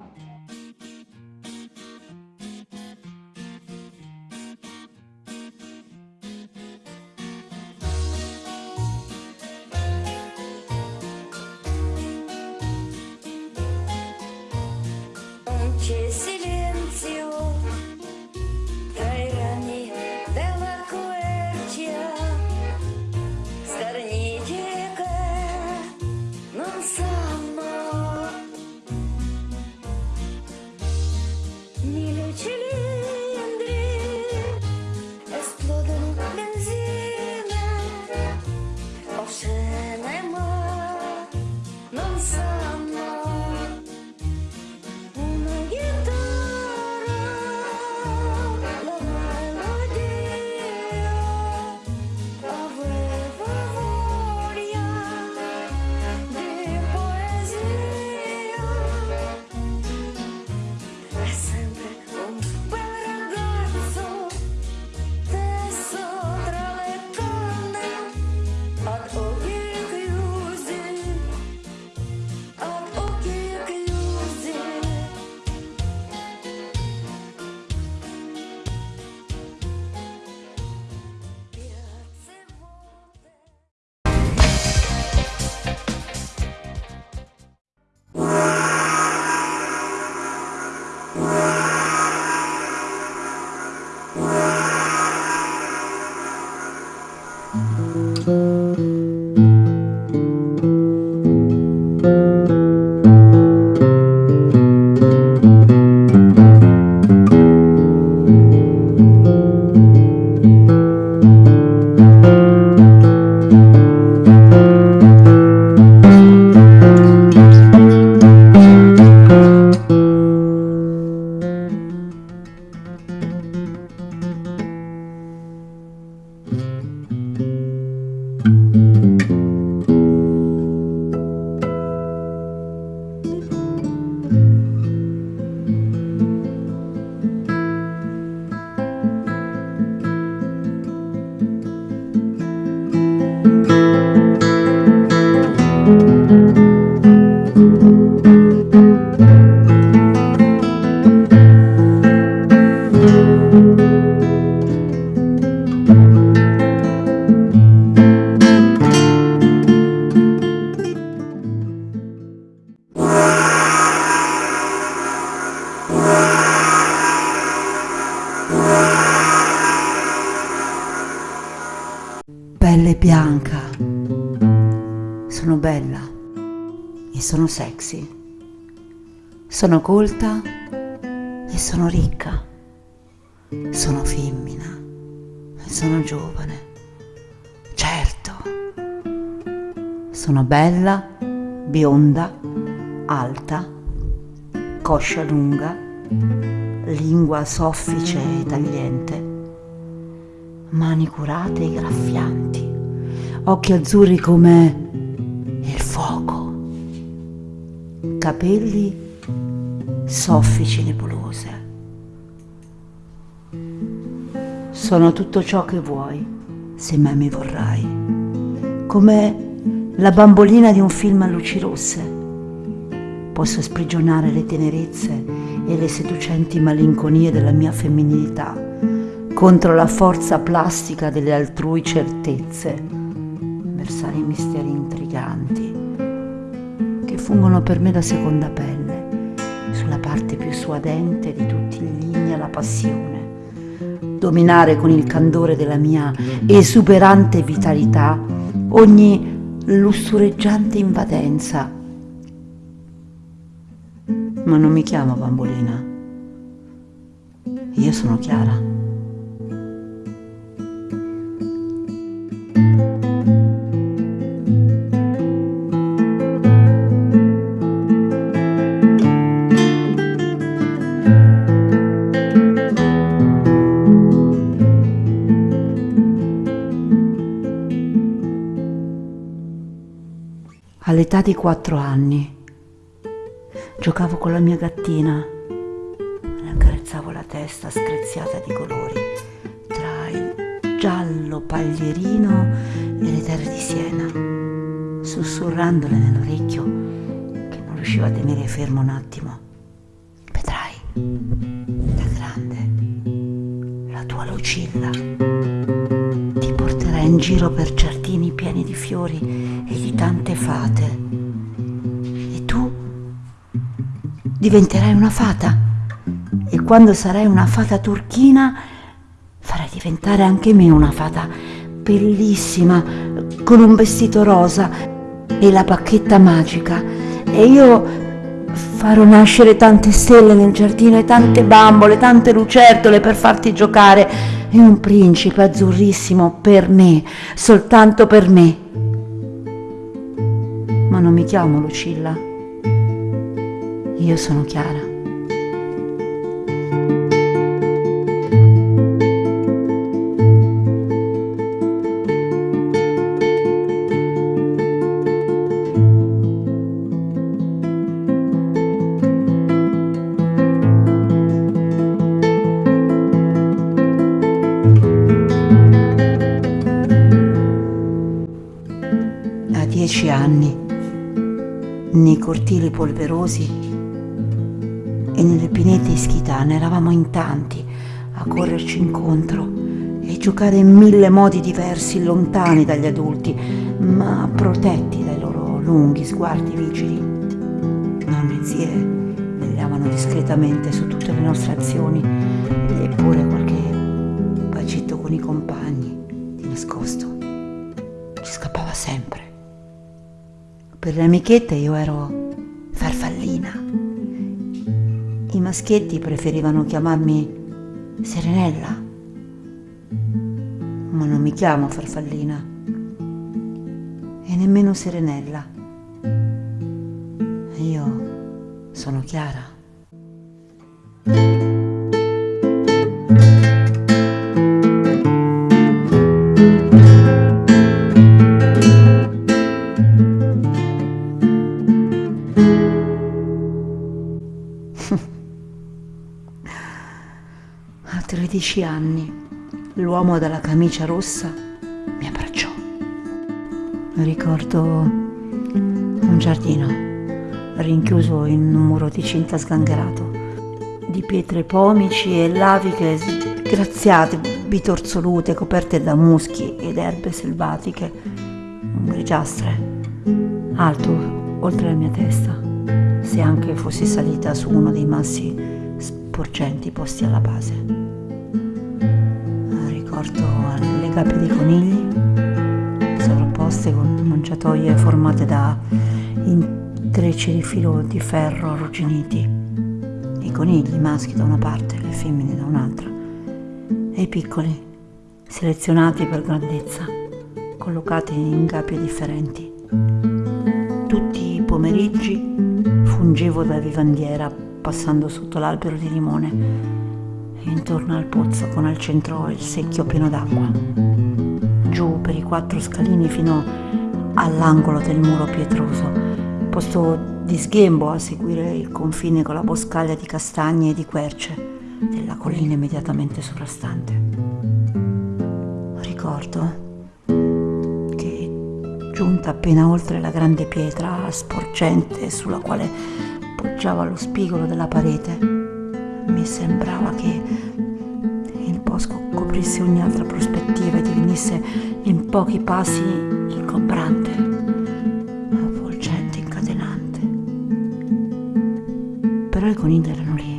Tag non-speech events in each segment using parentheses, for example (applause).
C'è sexy. Sono colta e sono ricca. Sono femmina e sono giovane. Certo. Sono bella, bionda, alta, coscia lunga, lingua soffice e tagliente mani curate e graffianti, occhi azzurri come capelli soffici nebulose. Sono tutto ciò che vuoi, se mai mi vorrai, come la bambolina di un film a luci rosse. Posso sprigionare le tenerezze e le seducenti malinconie della mia femminilità contro la forza plastica delle altrui certezze, versare i misteri fungono per me da seconda pelle sulla parte più suadente di tutti i ligni alla passione, dominare con il candore della mia esuberante vitalità ogni lussureggiante invadenza. Ma non mi chiamo bambolina, io sono Chiara. All'età di quattro anni. Giocavo con la mia gattina, le accarezzavo la testa screziata di colori tra il giallo paglierino e le terre di Siena, sussurrandole nell'orecchio che non riusciva a tenere fermo un attimo. da grande, la tua Lucilla giro per giardini pieni di fiori e di tante fate. E tu diventerai una fata. E quando sarai una fata turchina, farai diventare anche me una fata bellissima, con un vestito rosa e la bacchetta magica. E io farò nascere tante stelle nel giardino e tante bambole, tante lucertole per farti giocare e un principe azzurrissimo per me, soltanto per me. Ma non mi chiamo Lucilla. Io sono Chiara. Anni, nei cortili polverosi e nelle pinete ischitane eravamo in tanti a correrci incontro e giocare in mille modi diversi, lontani dagli adulti, ma protetti dai loro lunghi sguardi vigili. Nonne e zie vegliavano discretamente su tutte le nostre azioni, eppure qualche bacetto con i compagni, di nascosto, ci scappava sempre. Per le amichette io ero farfallina. I maschietti preferivano chiamarmi Serenella, ma non mi chiamo farfallina e nemmeno Serenella. Io sono Chiara. A 13 anni l'uomo dalla camicia rossa mi abbracciò. Ricordo un giardino rinchiuso in un muro di cinta sgangherato, di pietre pomici e laviche sgraziate, bitorsolute, coperte da muschi ed erbe selvatiche, grigiastre, alto oltre la mia testa, se anche fossi salita su uno dei massi sporgenti posti alla base. Ricordo le gabbie dei conigli, sovrapposte con mangiatoie formate da intrecci di filo di ferro arrugginiti, i conigli maschi da una parte le femmine da un'altra, e i piccoli, selezionati per grandezza, collocati in gabbie differenti. Tutti i pomeriggi fungevo da vivandiera passando sotto l'albero di limone e intorno al pozzo con al centro il secchio pieno d'acqua. Giù per i quattro scalini fino all'angolo del muro pietroso, posto di sghembo a seguire il confine con la boscaglia di castagne e di querce della collina immediatamente sovrastante. Ricordo che giunta appena oltre la grande pietra sporgente sulla quale poggiava lo spigolo della parete, mi sembrava che il bosco coprisse ogni altra prospettiva e divenisse in pochi passi ingombrante, avvolgente, incatenante. Però i conigli erano lì.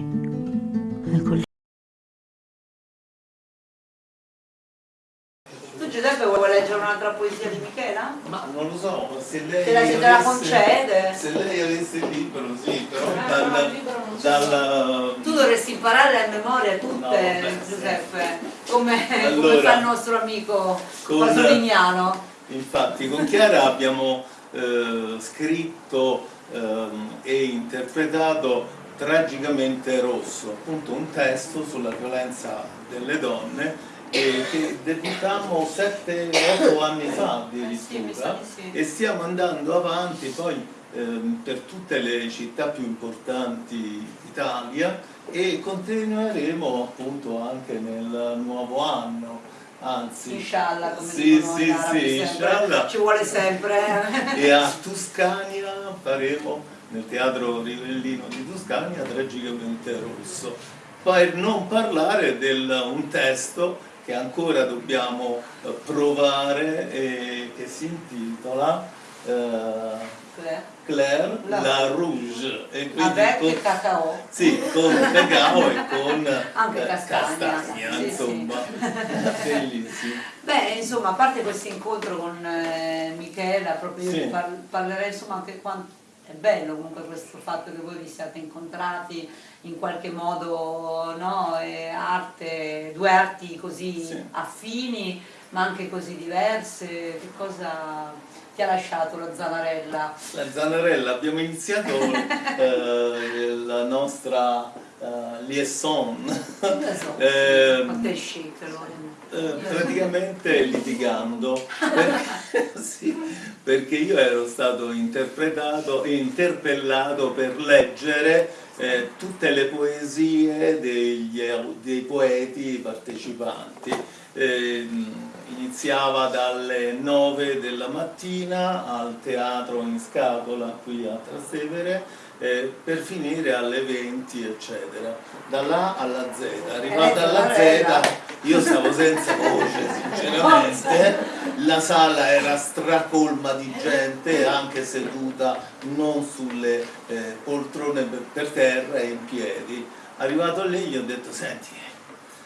Un'altra poesia di Michela? Ma non lo so, se lei Se la- se te la concede? Se lei avesse il libro, sì, però Ah, dal, no, il libro non so. dal- Tu dovresti imparare a memoria tutte, No, sì. Giuseppe, come, come Allora, fa il nostro amico Pasolignano. Infatti con Chiara abbiamo eh, scritto ehm, e interpretato Tragicamente Rosso, appunto un testo sulla violenza delle donne e che debutammo 7-8 anni fa Eh addirittura e stiamo andando avanti poi ehm, per tutte le città più importanti d'Italia e continueremo appunto anche nel nuovo anno, anzi Inshallah, come sì, sì, sì, inshallah. Ci vuole sempre. e a Tuscania faremo nel teatro Rivellino di Tuscania, tragicamente rosso. Per non parlare di un testo che ancora dobbiamo eh, provare e che si intitola eh, Claire. Claire La- La Rouge e quindi Avec con- cacao. sì, con cacao e con (laughs) Anche eh, castagna, castagna, sì, insomma, (laughs) bellissimo. Beh, insomma, a parte questo incontro con eh, Michela, proprio io Sì. par- parlerei insomma anche quanto è bello comunque questo fatto che voi vi siate incontrati in qualche modo, no? Arte, due arti così Sì. affini ma anche così diverse. Che cosa ti ha lasciato la Zanarella? La Zanarella, abbiamo iniziato (laughs) eh, la nostra eh, liaison. (laughs) Ehm, Lorena. Eh, praticamente litigando. Perché, (laughs) sì, perché io ero stato interpretato interpellato per leggere eh, tutte le poesie degli, dei poeti partecipanti. Eh, iniziava dalle 9 della mattina al teatro in scatola qui a Trastevere eh, per finire alle 20 eccetera da là alla Z arrivata alla Z io stavo senza voce (laughs) sinceramente, la sala era stracolma di gente anche seduta non sulle eh, poltrone per, per terra e in piedi. Arrivato lì gli ho detto senti,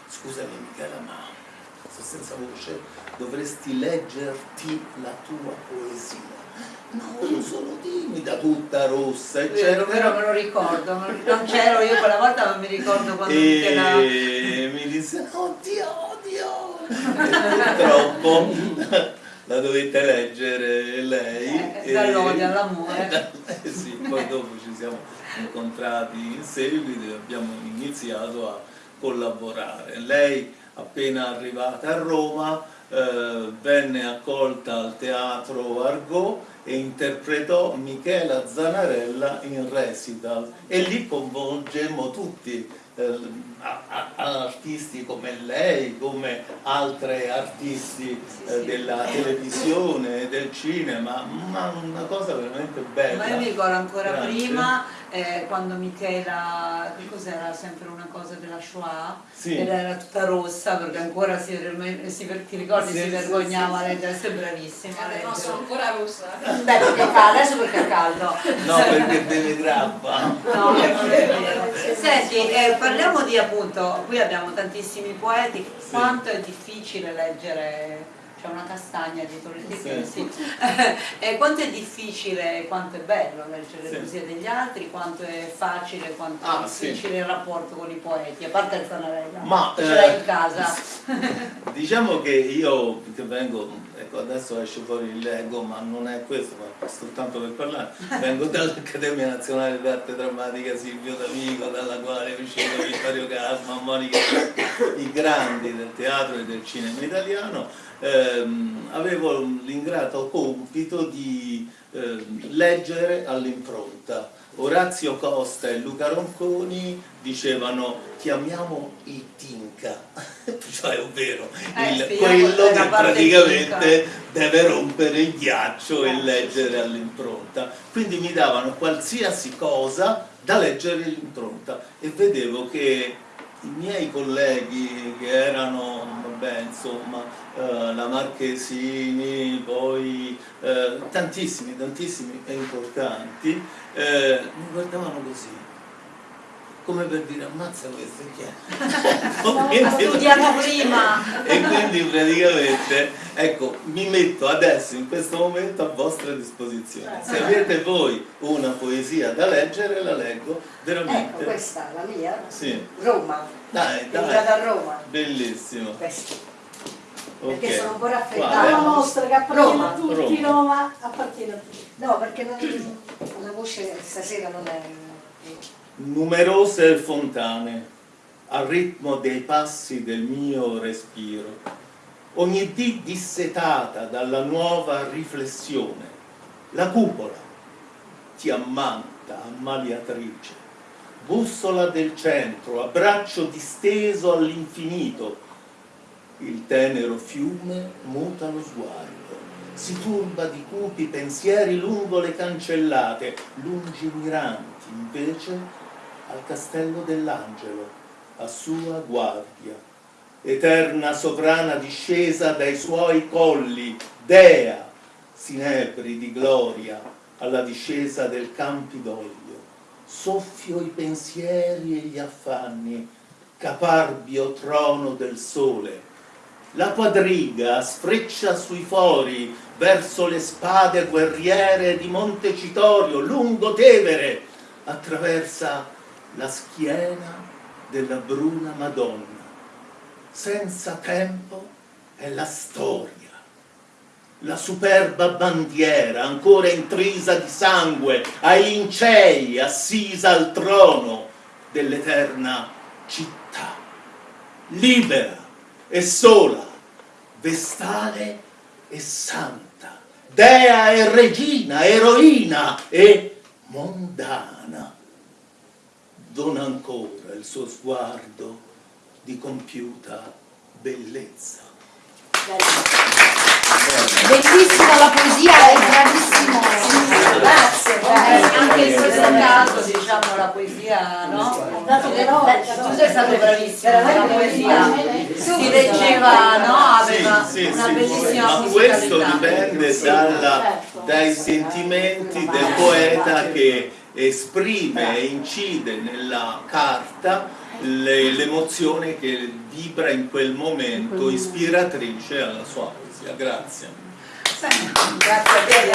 scusami Michela ma sto senza voce, dovresti leggerti la tua poesia. No, io sono timida, tutta rossa, Vero, eccetera. vero, me lo ricordo, non c'ero io quella volta, ma mi ricordo quando e mi disse oddio oddio (laughs) purtroppo (laughs) la dovette leggere lei Eh, dall'odio all'amore. (laughs) Eh, sì, poi dopo ci siamo incontrati in seguito e abbiamo iniziato a collaborare lei appena arrivata a Roma eh, venne accolta al teatro Argot e interpretò Michela Zanarella in recital e lì coinvolgemmo tutti eh, a- a- artisti come lei, come altre artisti eh, della televisione, del cinema, ma una cosa veramente bella. Ma io mi ricordo ancora Grazie. prima eh, quando Michela, che cos'era sempre una cosa della Shoah, Sì. ed era tutta rossa perché ancora si, si- ti ricordi Sì, si sì, vergognava sì, a leggere, sei bravissima Eh, no, sono ancora rossa. Beh, perché è caldo, adesso perché è caldo. No, perché deve grappa. No, è vero. Senti, eh, parliamo di appunto, qui abbiamo tantissimi poeti, quanto è difficile leggere, c'è una castagna dietro le tette, Sì. sì. (laughs) Eh, quanto è difficile, quanto è bello leggere le poesie degli altri, quanto è facile, quanto Ah, è difficile il rapporto con i poeti, a parte il Zanarella, Ma, ce l'hai eh, in casa. (laughs) Diciamo che io che vengo, ecco adesso esce fuori il leggo, ma non è questo, ma soltanto per parlare, (laughs) vengo dall'Accademia Nazionale d'Arte Drammatica Silvio D'Amico, dalla quale è uscito Vittorio Casma, Monica, i grandi del teatro e del cinema italiano, ehm, avevo l'ingrato compito di ehm, leggere all'impronta. Orazio Costa e Luca Ronconi dicevano chiamiamo il Tinca, (laughs) cioè ovvero Eh, il- quello che praticamente deve rompere il ghiaccio e leggere all'impronta. Quindi mi davano qualsiasi cosa da leggere all'impronta e vedevo che i miei colleghi che erano, vabbè, insomma, eh, la Marchesini, poi eh, tantissimi, tantissimi e importanti, eh, mi guardavano così. Come per dire, ammazza questo chi è? (laughs) (laughs) Ha studiato prima. (laughs) e quindi praticamente ecco mi metto adesso in questo momento a vostra disposizione se avete voi una poesia da leggere la leggo veramente Ecco, questa la mia. Sì. Roma. dai dai a Roma. bellissimo Questa. ok Perché sono un po' raffreddata. La mostra che appartiene Roma, a tutti, Roma. Roma, appartiene a tutti. No, perché non- la voce stasera non è... numerose fontane al ritmo dei passi del mio respiro. Ogni dì dissetata dalla nuova riflessione la cupola ti ammanta ammaliatrice. Bussola del centro abbraccio disteso all'infinito. Il tenero fiume muta lo sguardo. Si turba di cupi pensieri lungo le cancellate, lungimiranti invece al castello dell'angelo, a sua guardia. Eterna sovrana discesa dai suoi colli, Dea, sinebri di gloria, alla discesa del Campidoglio. Soffio i pensieri e gli affanni, caparbio trono del sole. La quadriga sfreccia sui fori verso le spade guerriere di Montecitorio, lungo Tevere, attraversa la schiena della bruna Madonna. Senza tempo è la storia. La superba bandiera ancora intrisa di sangue ai lincei assisa al trono dell'eterna città. Libera e sola vestale e santa dea e regina eroina e mondana dona ancora il suo sguardo di compiuta bellezza Bellissima la poesia, è bravissimo. Grazie, Eh, grazie. anche in questo caso diciamo la poesia no? Dato che no, tu sei stato bravissimo la poesia si leggeva no? aveva Sì, sì, una sì, bellissima ma questo dipende dalla- dai sentimenti del poeta che esprime e incide nella carta le- l'emozione che vibra in quel momento, ispiratrice alla sua poesia. Grazie. grazie a te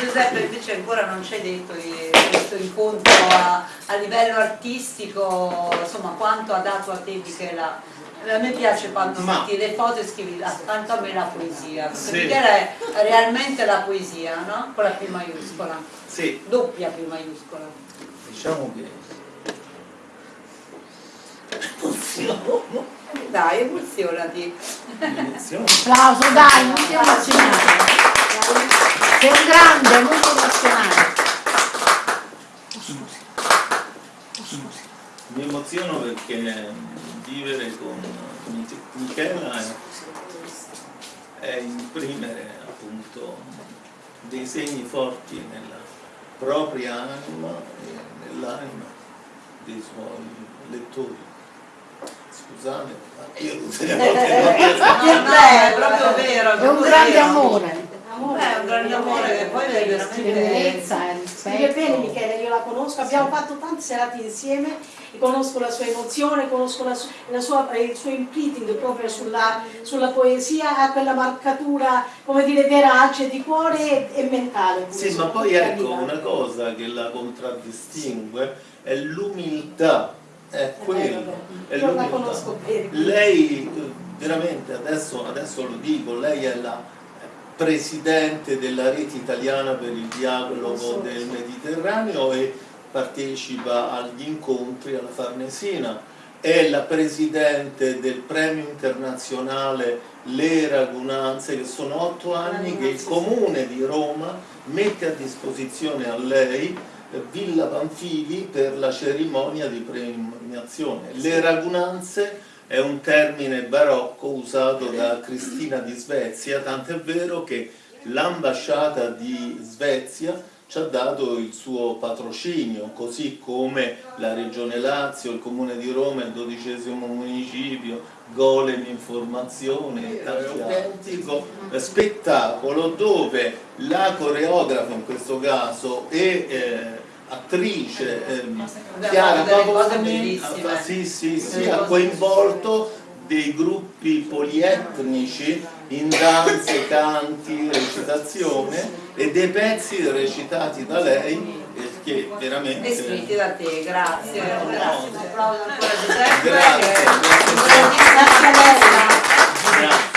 Giuseppe, invece ancora non ci hai detto di questo incontro a, a livello artistico, insomma quanto ha dato a te Michela? A me piace quando Ma- metti le foto e scrivi "Ah, tanto a me la poesia, perché Sì. Michela è realmente la poesia, no? Con la P maiuscola, Sì, doppia P maiuscola. diciamo che emoziono, Dai, emozionati. Applauso, dai, non ti emozionare. Sei un grande, molto emozionante. Mi emoziono perché vivere con Mich- Michela è, è imprimere appunto dei segni forti nella propria anima e nell'anima dei suoi lettori. Scusate, ma io non a- No, (laughs) no, è proprio vero. È un grande vero. amore. Beh, è un grande amore che poi è veramente... Bellezza Scrive bene. Michele, io la conosco, abbiamo fatto tante serate insieme e conosco la sua emozione, conosco la la sua- il suo imprinting proprio sulla, sulla poesia, ha quella marcatura, come dire, verace di cuore e, e mentale. Sì, ma poi ecco una cosa che la contraddistingue è l'umiltà, è quello, è Io la conosco bene. Lei veramente adesso, adesso lo dico, lei è la presidente della rete italiana per il dialogo del Mediterraneo e partecipa agli incontri alla Farnesina, è la presidente del premio internazionale Le Ragunanze, che sono otto anni che il comune di Roma mette a disposizione a lei Villa Panfili per la cerimonia di premiazione. Le Ragunanze è un termine barocco usato da Cristina di Svezia, tant'è vero che l'ambasciata di Svezia ci ha dato il suo patrocinio, così come la Regione Lazio, il Comune di Roma, il dodicesimo municipio, Golem Informazione, autentico. spettacolo dove la coreografa in questo caso e eh, attrice Abbiamo Chiara Pavoni ah, sì, sì, sì, ha coinvolto dei gruppi polietnici in danze, canti, recitazione e dei pezzi recitati da lei eh, che veramente E scritti da te, grazie. Grazie, un applauso ancora a Giuseppe. Grazie, grazie. un Grazie a lei. artista. Grazie.